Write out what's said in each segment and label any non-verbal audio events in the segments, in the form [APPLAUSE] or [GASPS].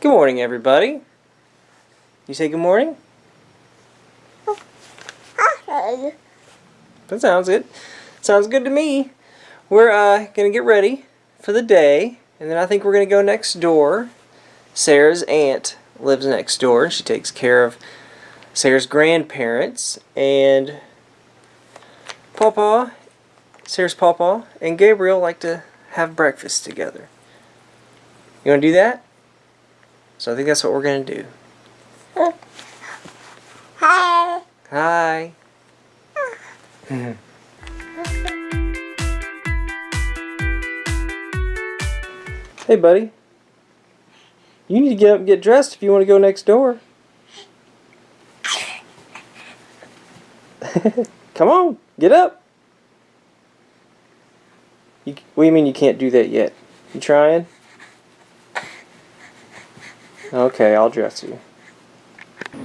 Good morning, everybody. You say good morning? That sounds good. Sounds good to me. We're uh, going to get ready for the day, and then I think we're going to go next door. Sarah's aunt lives next door, and she takes care of Sarah's grandparents, and Papa, Sarah's Papa, and Gabriel like to have breakfast together. You want to do that? So I think that's what we're going to do. Hi. Hi. hey, buddy. You need to get up and get dressed if you want to go next door. [LAUGHS] Come on, get up. You, what do you mean you can't do that yet? You trying? Okay, I'll dress you.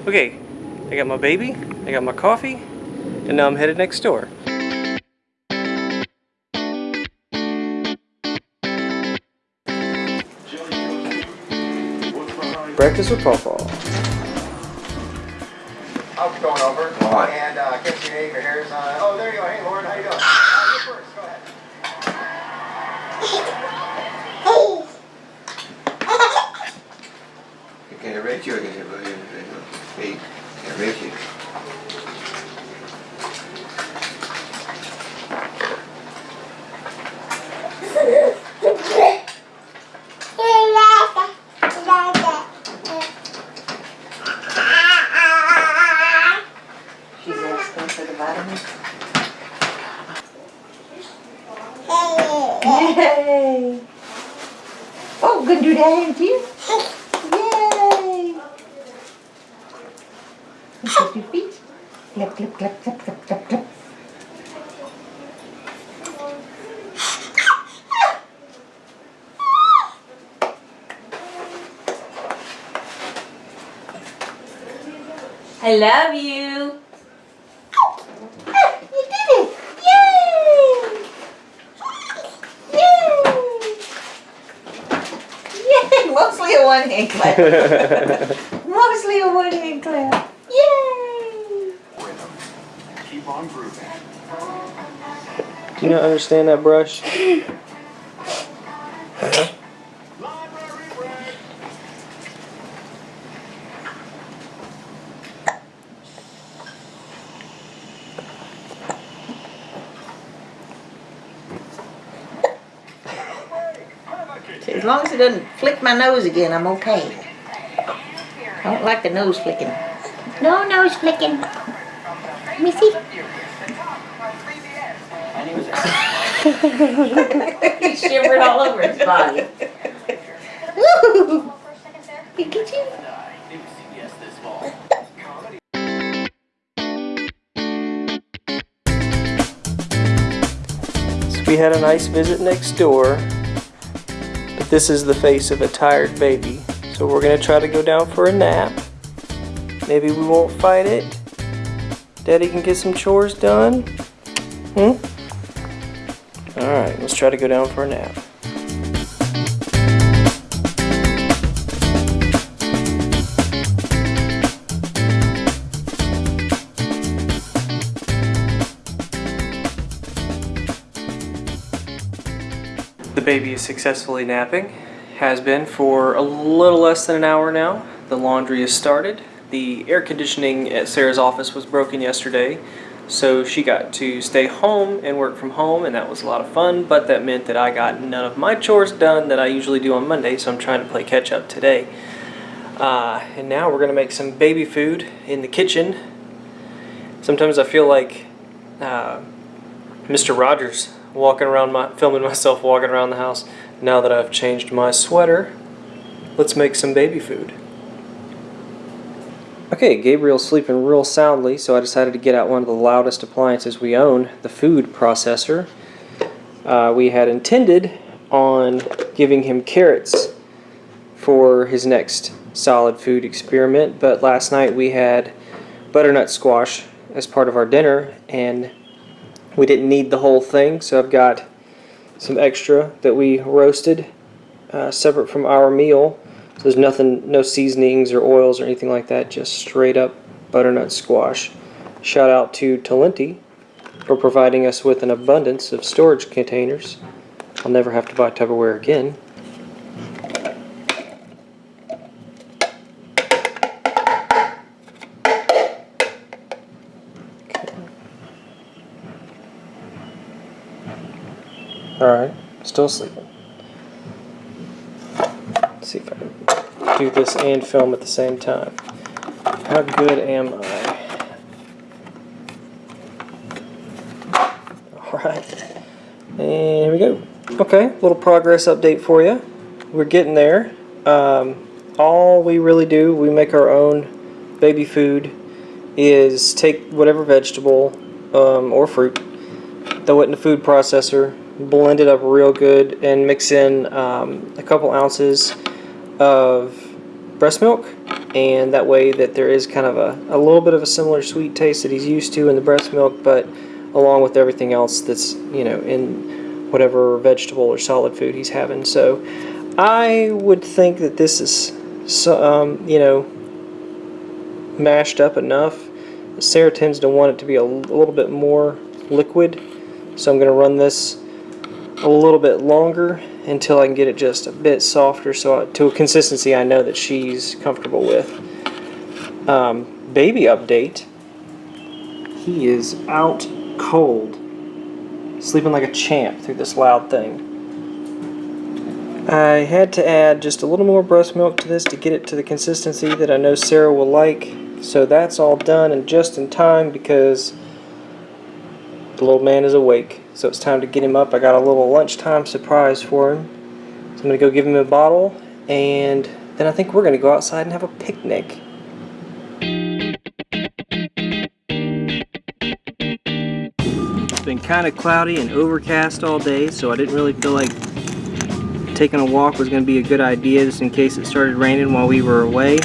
Okay, I got my baby, I got my coffee, and now I'm headed next door. Breakfast with Pawpaw. I'll be going over. All right. And uh, get your name, your hair's on. Oh, there you go. Hey, Lauren, how you doing? Uh, you first. Go ahead. Can I rate you? Can I Hey, can I rate you? She's asking for the vitamins. Yay! Gonna do too? Yay! Look at your feet. Clap, clap, clap, clap, clap, clap, clap. I love you. Ah, You did it! Yay! Yay! Yay! Mostly a one hand clap. [LAUGHS] Mostly a one hand clap. Yay! Keep on grooving. Do you not understand that brush? [LAUGHS] As long as it doesn't flick my nose again, I'm okay. I don't like the nose flicking. No nose flicking. Missy? [LAUGHS] He shivered all over his body. Woo! Look at you. We had a nice visit next door, but this is the face of a tired baby. So we're gonna try to go down for a nap. Maybe we won't fight it. Daddy can get some chores done. Hmm? Alright, let's try to go down for a nap. Baby is successfully napping. Has been for a little less than an hour now. The laundry is started. The air conditioning at Sarah's office was broken yesterday, so she got to stay home and work from home, and that was a lot of fun, but that meant that I got none of my chores done that I usually do on Monday, so I'm trying to play catch up today. Uh, and now we're going to make some baby food in the kitchen. Sometimes I feel like uh, Mr. Rogers walking around my filming myself walking around the house. Now that I've changed my sweater let's make some baby food. Okay Gabriel's sleeping real soundly so I decided to get out one of the loudest appliances we own the food processor. Uh, we had intended on giving him carrots for his next solid food experiment but last night we had butternut squash as part of our dinner and we didn't need the whole thing, so I've got some extra that we roasted uh, separate from our meal. So There's nothing, no seasonings or oils or anything like that, just straight up butternut squash. Shout out to Talenti for providing us with an abundance of storage containers. I'll never have to buy Tupperware again. Still sleeping. Let's see if I can do this and film at the same time. How good am I? Alright, and here we go. Okay, little progress update for you. We're getting there. Um, all we really do, we make our own baby food, is take whatever vegetable um, or fruit, throw it in the food processor, blend it up real good, and mix in um, a couple ounces of breast milk. And that way, that there is kind of a, a little bit of a similar sweet taste that he's used to in the breast milk, but along with everything else that's you know in whatever vegetable or solid food he's having. So I would think that this is so, um, you know mashed up enough. Sarah tends to want it to be a little bit more liquid, so I'm going to run this a little bit longer until I can get it just a bit softer, so I, to a consistency I know that she's comfortable with. Um, baby update. He is out cold, sleeping like a champ through this loud thing. I had to add just a little more breast milk to this to get it to the consistency that I know Sarah will like. So that's all done and just in time because the little man is awake. So it's time to get him up. I got a little lunchtime surprise for him. So I'm going to go give him a bottle and then I think we're going to go outside and have a picnic. It's been kind of cloudy and overcast all day, so I didn't really feel like taking a walk was going to be a good idea just in case it started raining while we were away.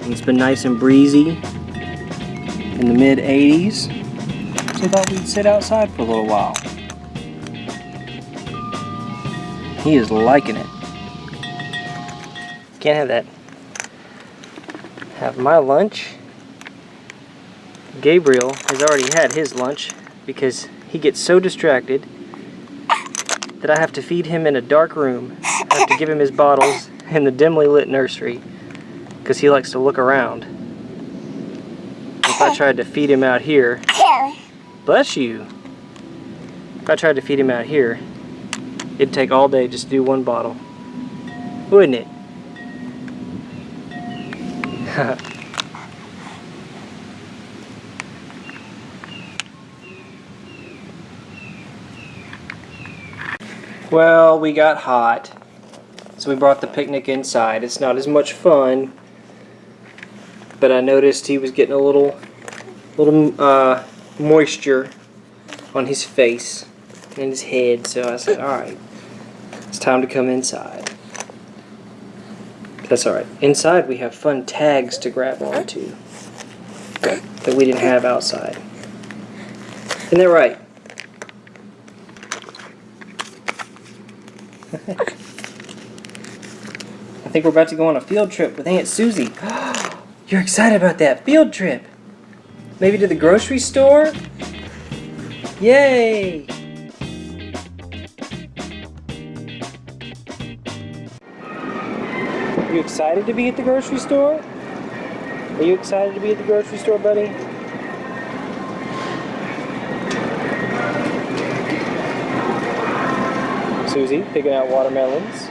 And it's been nice and breezy in the mid 80s. So thought we'd sit outside for a little while. He is liking it. Can't have that. Have my lunch. Gabriel has already had his lunch because he gets so distracted that I have to feed him in a dark room. I have to give him his bottles in the dimly lit nursery because he likes to look around. If I tried to feed him out here, bless you. If I tried to feed him out here, it'd take all day just to do one bottle. Wouldn't it? [LAUGHS] Well, we got hot, so we brought the picnic inside. It's not as much fun, but I noticed he was getting a little, little uh, moisture on his face and his head. So I said, "All right, it's time to come inside." That's all right. Inside we have fun tags to grab onto that we didn't have outside. Isn't that right? [LAUGHS] I think we're about to go on a field trip with Aunt Susie. [GASPS] You're excited about that field trip? Maybe to the grocery store? Yay! Are You excited to be at the grocery store? Are you excited to be at the grocery store, buddy? Susie picking out watermelons.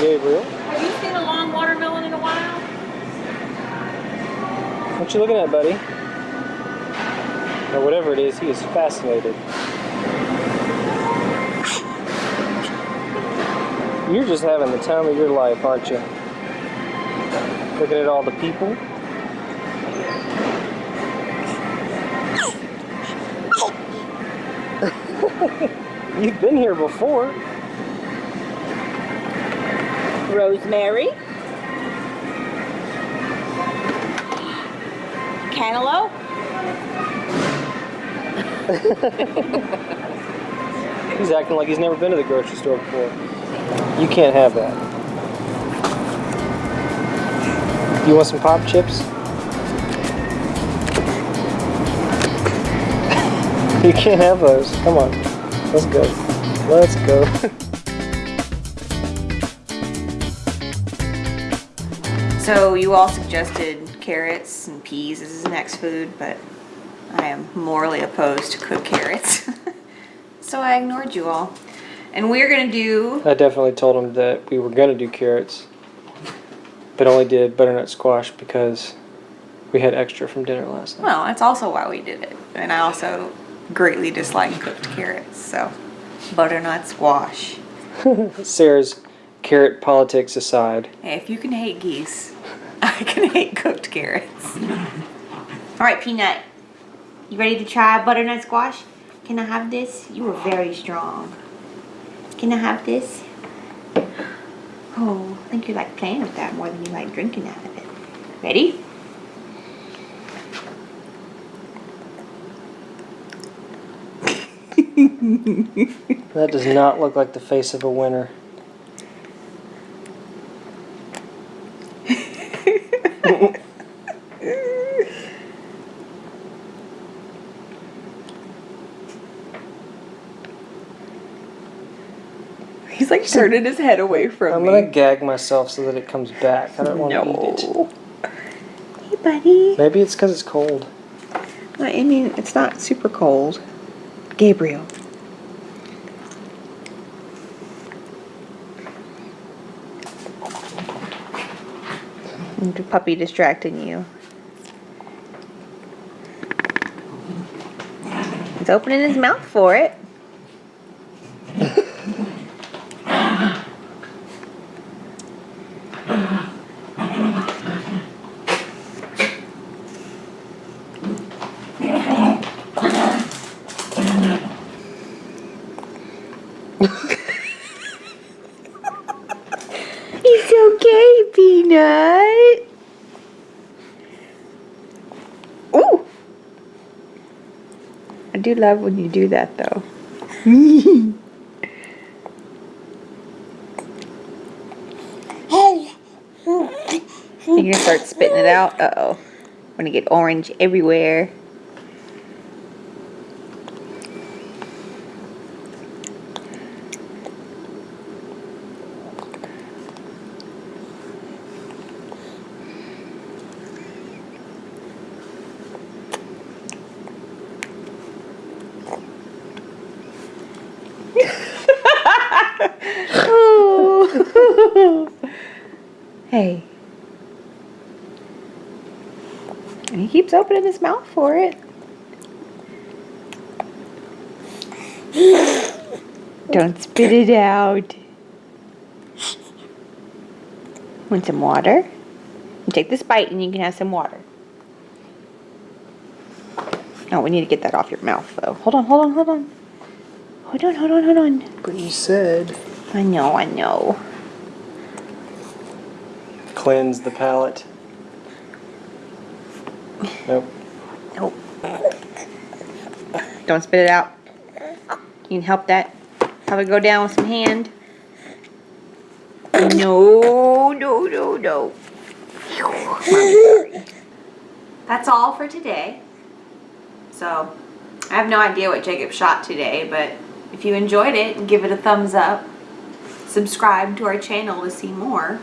Gabriel, Have you seen a long watermelon in a while? What you looking at, buddy? Or whatever it is, he is fascinated. You're just having the time of your life, aren't you? Looking at all the people. [LAUGHS] You've been here before. Rosemary. Cantaloupe. He's acting like he's never been to the grocery store before. You can't have that. You want some pop chips? [LAUGHS] you can't have those. Come on. Let's go. Let's go. [LAUGHS] So you all suggested carrots and peas as his next food, but I am morally opposed to cooked carrots. [LAUGHS] so I ignored you all. And we're gonna do, I definitely told him that we were gonna do carrots, but only did butternut squash because we had extra from dinner last night. well, that's also why we did it. And I also greatly dislike cooked carrots, so butternut squash. [LAUGHS] Sarah's carrot politics aside. Hey, if you can hate geese, [LAUGHS] I can hate cooked carrots. All right, Peanut. You ready to try butternut squash? Can I have this? You are very strong. Can I have this? Oh, I think you like playing with that more than you like drinking out of it. Ready? [LAUGHS] That does not look like the face of a winner. [LAUGHS] He's like turning his head away from I'm gonna gag myself so that it comes back. I don't want to eat it. No. Hey, buddy. Maybe it's because it's cold. I mean, it's not super cold. Gabriel. Puppy distracting you. He's opening his mouth for it. [LAUGHS] He's okay, Peanut. Ooh. I do love when you do that, though. [LAUGHS] You're gonna start spitting it out. Uh oh. Gonna get orange everywhere. hey. And he keeps opening his mouth for it. Don't spit it out. Want some water? Take this bite and you can have some water. Oh, we need to get that off your mouth though. Hold on, hold on, hold on. Hold on, hold on, hold on. But you said I know, I know. cleanse the palate. Nope. Nope. Don't spit it out. You can help that. Have it go down with some hand. No, no, no, no. That's all for today. So, I have no idea what Jacob shot today, but if you enjoyed it, give it a thumbs up. Subscribe to our channel to see more.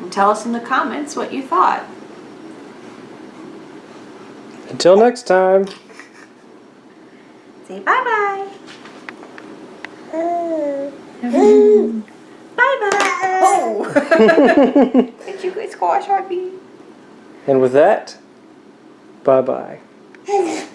And tell us in the comments what you thought. Until next time. Say bye-bye. [LAUGHS] Bye-bye. Oh! Did you go squash, Harvey? And with that, bye bye. [LAUGHS]